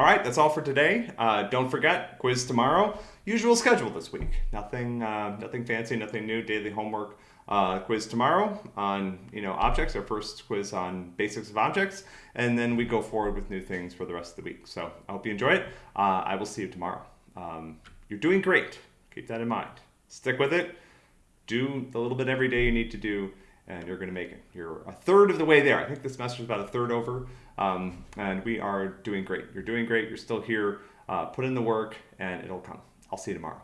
All right, that's all for today. Uh, don't forget, quiz tomorrow. Usual schedule this week. Nothing, uh, nothing fancy, nothing new. Daily homework uh, quiz tomorrow on you know objects. Our first quiz on basics of objects, and then we go forward with new things for the rest of the week. So I hope you enjoy it. Uh, I will see you tomorrow. Um, you're doing great. Keep that in mind. Stick with it. Do the little bit every day you need to do and you're going to make it. You're a third of the way there. I think this semester is about a third over, um, and we are doing great. You're doing great. You're still here. Uh, put in the work, and it'll come. I'll see you tomorrow.